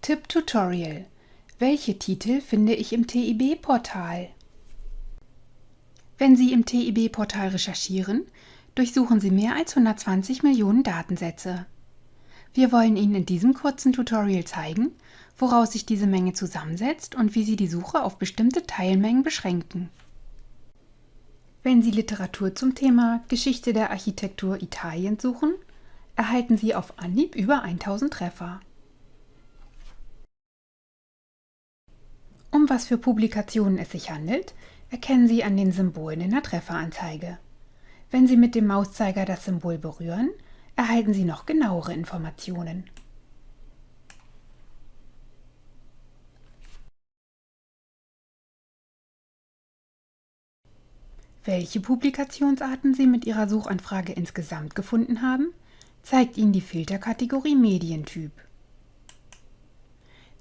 Tipp Tutorial Welche Titel finde ich im TIB-Portal? Wenn Sie im TIB-Portal recherchieren, durchsuchen Sie mehr als 120 Millionen Datensätze. Wir wollen Ihnen in diesem kurzen Tutorial zeigen, woraus sich diese Menge zusammensetzt und wie Sie die Suche auf bestimmte Teilmengen beschränken. Wenn Sie Literatur zum Thema Geschichte der Architektur Italiens suchen, erhalten Sie auf Anhieb über 1000 Treffer. Um was für Publikationen es sich handelt, erkennen Sie an den Symbolen in der Trefferanzeige. Wenn Sie mit dem Mauszeiger das Symbol berühren, erhalten Sie noch genauere Informationen. Welche Publikationsarten Sie mit Ihrer Suchanfrage insgesamt gefunden haben, zeigt Ihnen die Filterkategorie Medientyp.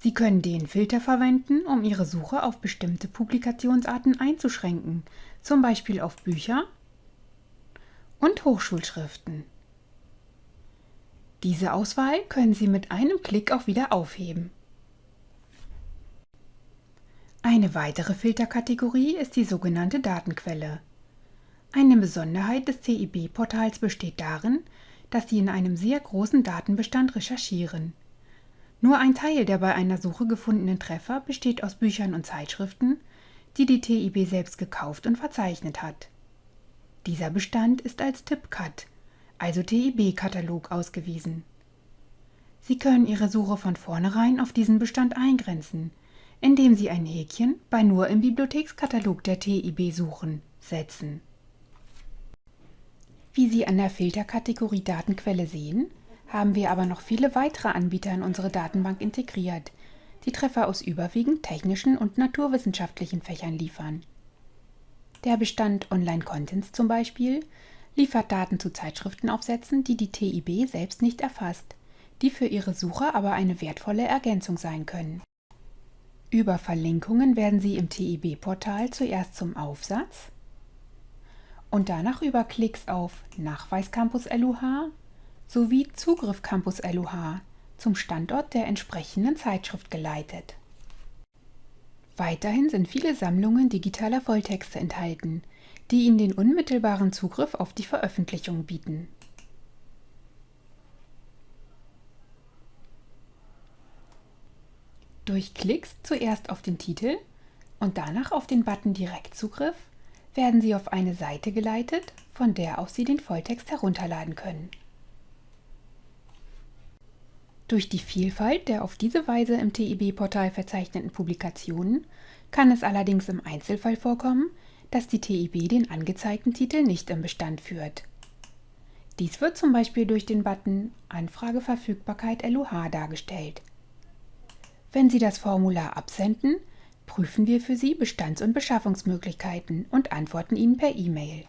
Sie können den Filter verwenden, um Ihre Suche auf bestimmte Publikationsarten einzuschränken, zum Beispiel auf Bücher und Hochschulschriften. Diese Auswahl können Sie mit einem Klick auch wieder aufheben. Eine weitere Filterkategorie ist die sogenannte Datenquelle. Eine Besonderheit des CIB-Portals besteht darin, dass Sie in einem sehr großen Datenbestand recherchieren. Nur ein Teil der bei einer Suche gefundenen Treffer besteht aus Büchern und Zeitschriften, die die TIB selbst gekauft und verzeichnet hat. Dieser Bestand ist als TIPCAT, also TIB-Katalog, ausgewiesen. Sie können Ihre Suche von vornherein auf diesen Bestand eingrenzen, indem Sie ein Häkchen bei Nur im Bibliothekskatalog der TIB suchen setzen. Wie Sie an der Filterkategorie Datenquelle sehen, haben wir aber noch viele weitere Anbieter in unsere Datenbank integriert, die Treffer aus überwiegend technischen und naturwissenschaftlichen Fächern liefern. Der Bestand Online-Contents zum Beispiel liefert Daten zu Zeitschriftenaufsätzen, die die TIB selbst nicht erfasst, die für ihre Sucher aber eine wertvolle Ergänzung sein können. Über Verlinkungen werden Sie im TIB-Portal zuerst zum Aufsatz und danach über Klicks auf Nachweis Campus LUH sowie Zugriff Campus LUH zum Standort der entsprechenden Zeitschrift geleitet. Weiterhin sind viele Sammlungen digitaler Volltexte enthalten, die Ihnen den unmittelbaren Zugriff auf die Veröffentlichung bieten. Durch Klicks zuerst auf den Titel und danach auf den Button Direktzugriff werden Sie auf eine Seite geleitet, von der aus Sie den Volltext herunterladen können. Durch die Vielfalt der auf diese Weise im TIB-Portal verzeichneten Publikationen kann es allerdings im Einzelfall vorkommen, dass die TIB den angezeigten Titel nicht im Bestand führt. Dies wird zum Beispiel durch den Button Anfrageverfügbarkeit LUH dargestellt. Wenn Sie das Formular absenden, prüfen wir für Sie Bestands- und Beschaffungsmöglichkeiten und antworten Ihnen per E-Mail.